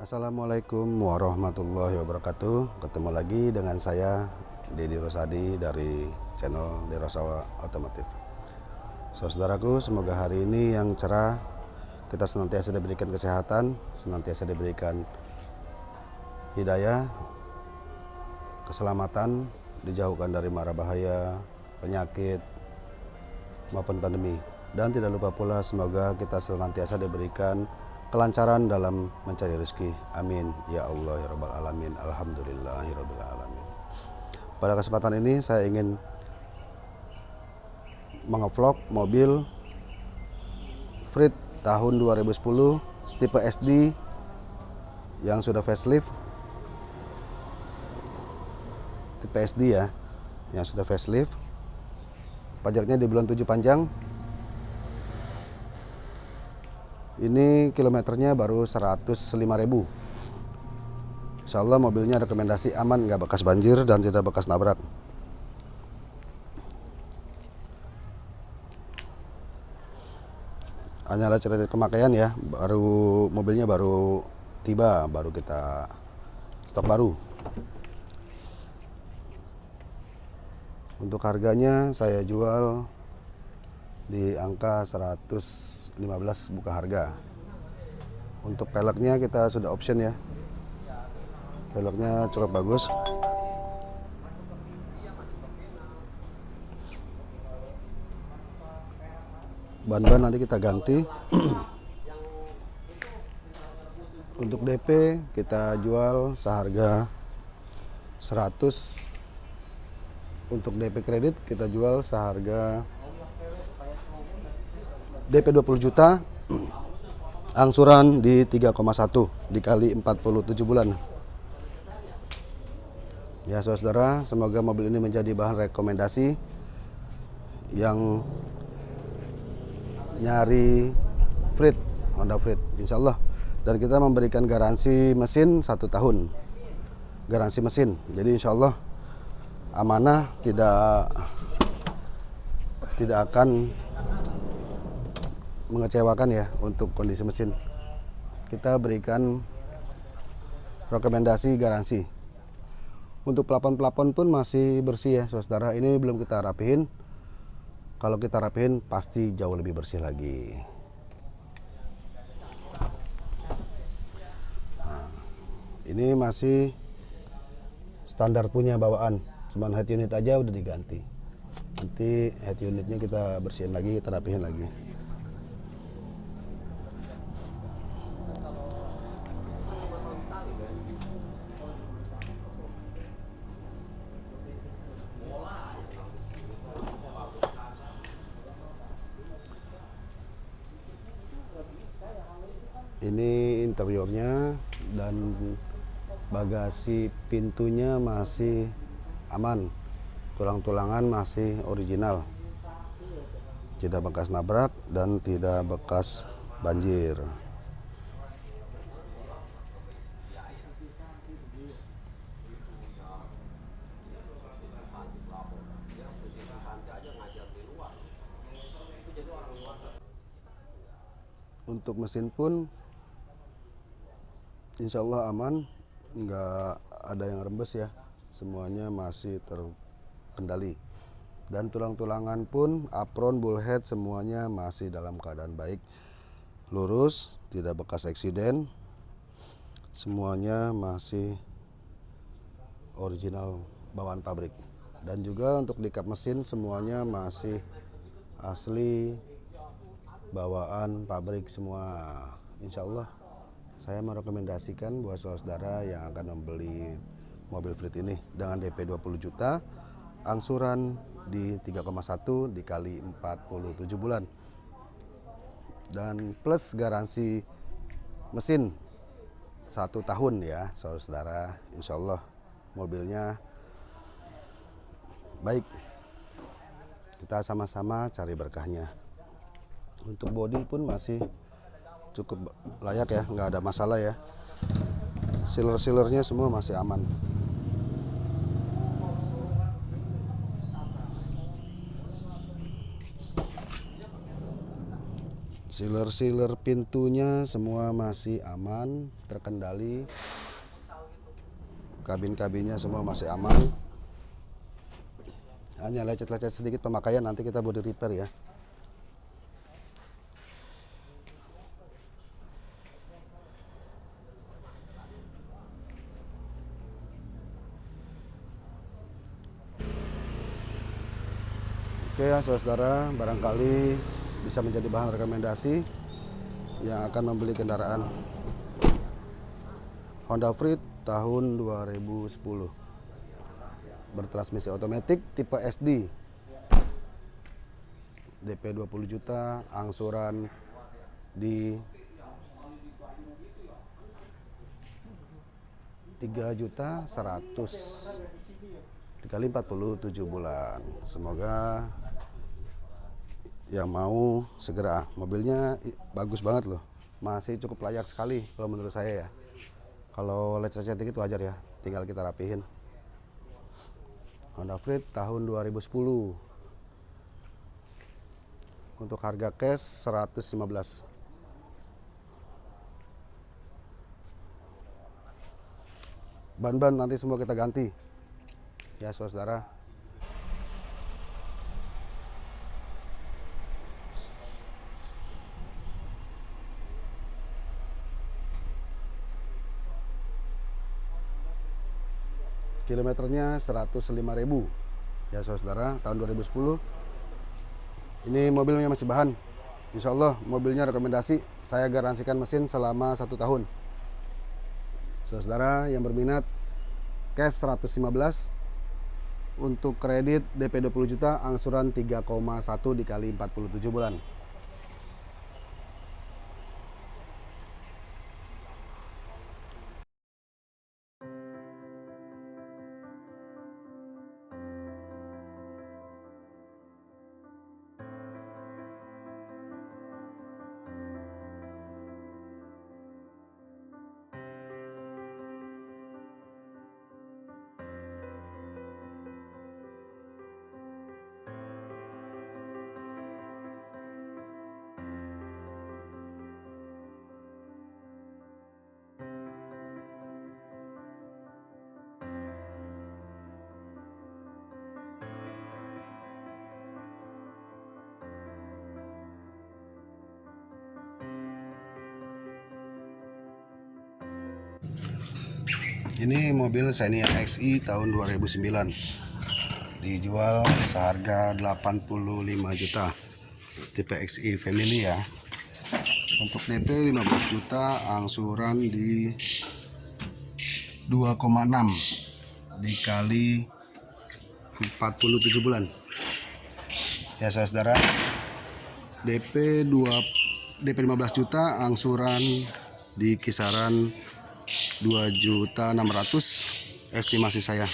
Assalamualaikum warahmatullahi wabarakatuh. Ketemu lagi dengan saya Dedi Rosadi dari channel Derosawa Otomotif. Saudaraku semoga hari ini yang cerah Kita senantiasa diberikan kesehatan Senantiasa diberikan hidayah Keselamatan Dijauhkan dari mara bahaya Penyakit Maupun pandemi. Dan tidak lupa pula semoga kita senantiasa diberikan kelancaran dalam mencari rezeki. Amin. Ya Allah ya Rabbal Alamin. Alhamdulillahirabbil alamin. Pada kesempatan ini saya ingin mengevlog mobil Frit tahun 2010 tipe SD yang sudah facelift. Tipe SD ya, yang sudah facelift. Pajaknya di bulan 7 panjang Ini kilometernya baru 105 ribu. Insya Allah mobilnya rekomendasi aman, nggak bekas banjir dan tidak bekas nabrak. Hanya ada cerita pemakaian ya, baru mobilnya baru tiba, baru kita stok baru. Untuk harganya saya jual di angka 115 buka harga. Untuk peleknya kita sudah option ya. Peleknya cukup bagus. Ban-ban nanti kita ganti. Untuk DP kita jual seharga 100 untuk DP kredit kita jual seharga DP 20 juta, angsuran di 3,1 dikali 47 bulan. Ya saudara, semoga mobil ini menjadi bahan rekomendasi yang nyari Frit, Honda Frit, insya Allah. Dan kita memberikan garansi mesin satu tahun, garansi mesin. Jadi insya Allah amanah tidak tidak akan mengecewakan ya untuk kondisi mesin. Kita berikan rekomendasi garansi. Untuk pelapon-pelapon pun masih bersih ya saudara. Ini belum kita rapihin. Kalau kita rapihin pasti jauh lebih bersih lagi. Nah, ini masih standar punya bawaan. Cuman head unit aja udah diganti. Nanti head unitnya kita bersihin lagi, kita rapihin lagi. Dan bagasi pintunya masih aman. Tulang-tulangan masih original. Tidak bekas nabrak dan tidak bekas banjir. Untuk mesin pun insya Allah aman nggak ada yang rembes ya. Semuanya masih terkendali. Dan tulang-tulangan pun apron bullhead semuanya masih dalam keadaan baik. Lurus tidak bekas eksiden. Semuanya masih original bawaan pabrik. Dan juga untuk di kap mesin semuanya masih asli bawaan pabrik semua. Insya Allah saya merekomendasikan buat saudara yang akan membeli mobil Fleet ini dengan DP 20 juta, angsuran di 3,1 dikali 47 bulan. Dan plus garansi mesin satu tahun ya saudara, insya Allah mobilnya baik. Kita sama-sama cari berkahnya. Untuk bodi pun masih cukup layak ya nggak ada masalah ya. Sealer-sealernya semua masih aman. Sealer-sealer pintunya semua masih aman terkendali. Kabin-kabinnya semua masih aman. Hanya lecet-lecet sedikit pemakaian nanti kita body repair ya Oke ya saudara, barangkali bisa menjadi bahan rekomendasi yang akan membeli kendaraan Honda Freed tahun 2010 bertransmisi otomatis tipe SD DP 20 juta angsuran di 3 juta 100 dikali 47 bulan. Semoga yang mau segera. Mobilnya bagus banget loh. Masih cukup layak sekali kalau menurut saya ya. Kalau lecet-lecet dikit wajar ya. Tinggal kita rapihin. Honda Freed tahun 2010 untuk harga cash 115 ban-ban nanti semua kita ganti. Ya saudara kilometernya 105.000 ya saudara tahun 2010 ini mobilnya masih bahan. Insya Allah mobilnya rekomendasi saya garansikan mesin selama satu tahun. Saudara yang berminat cash 115 untuk kredit DP 20 juta angsuran 3,1 dikali 47 bulan Ini mobil Xenia XI tahun 2009 Dijual seharga 85 juta. Tipe XI family ya. Untuk DP 15 juta Angsuran di 2,6 Dikali 47 bulan. Ya saudara. DP 2 DP 15 juta Angsuran di kisaran 2 juta 600 estimasi saya.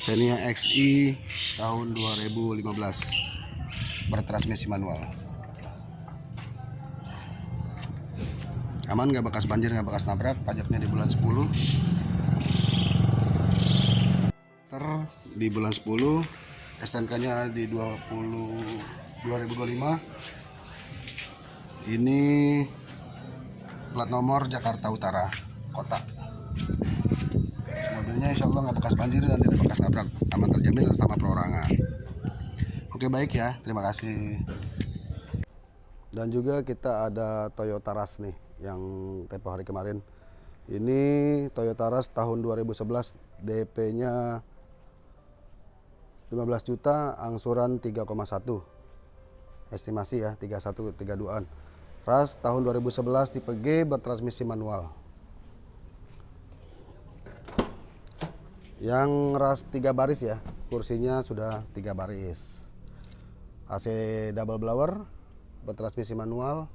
Xenia XI tahun 2015 bertransmisi manual. Aman nggak bekas banjir nggak bekas nabrak? Pajaknya di bulan 10 ter di bulan 10 SNK nya di 20 2025 ini plat nomor Jakarta Utara kota. Mobilnya insya Allah nggak bekas banjir dan tidak bekas nabrak. Aman terjamin atas nama perorangan. Oke baik ya. Terima kasih. Dan juga kita ada Toyota Rush nih yang tempo hari kemarin. Ini Toyota Rush tahun 2011 DP nya 15 juta angsuran 3,1 estimasi ya 31 32an Ras tahun 2011 tipe G bertransmisi manual. Yang ras 3 baris ya, kursinya sudah 3 baris. AC double blower bertransmisi manual.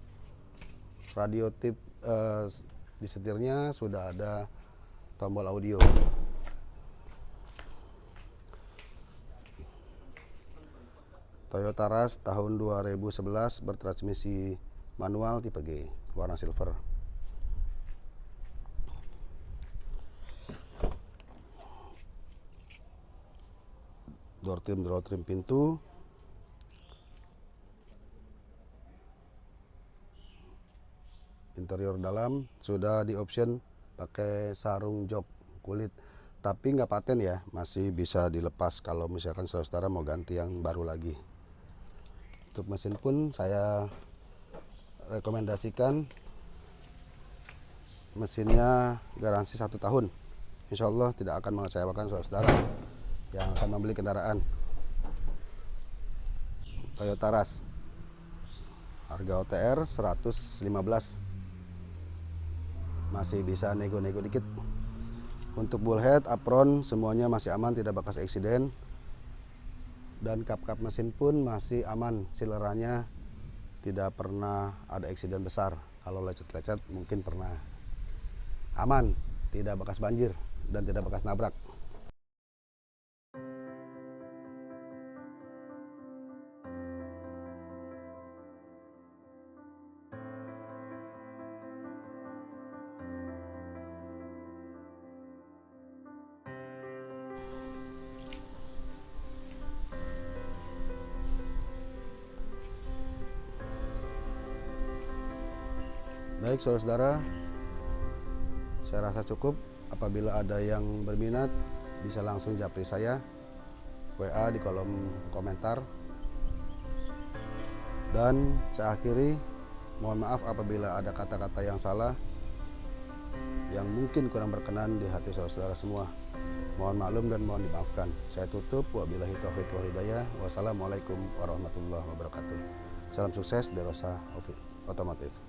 Radio tip eh, di setirnya sudah ada tombol audio. Toyota Rush tahun 2011 bertransmisi manual tipe G warna silver. Door trim door trim pintu. Interior dalam sudah di option pakai sarung jok kulit. Tapi nggak paten ya masih bisa dilepas kalau misalkan saudara mau ganti yang baru lagi. Untuk mesin pun saya rekomendasikan mesinnya garansi satu tahun. Insya Allah tidak akan mengecewakan saudara yang akan membeli kendaraan. Toyota Rush. Harga OTR 115 masih bisa nego-nego dikit. Untuk bullhead apron semuanya masih aman tidak bekas eksiden. Dan kap-kap mesin pun masih aman silerannya tidak pernah ada eksiden besar. Kalau lecet-lecet mungkin pernah. Aman tidak bekas banjir dan tidak bekas nabrak Baik saudara-saudara, saya rasa cukup. Apabila ada yang berminat, bisa langsung japri saya WA di kolom komentar. Dan saya akhiri, mohon maaf apabila ada kata-kata yang salah yang mungkin kurang berkenan di hati saudara-saudara semua. Mohon maklum dan mohon dimaafkan. Saya tutup. Wabillahi taufiq wal hidayah. Wassalamualaikum warahmatullahi wabarakatuh. Salam sukses Derosa Otomotif.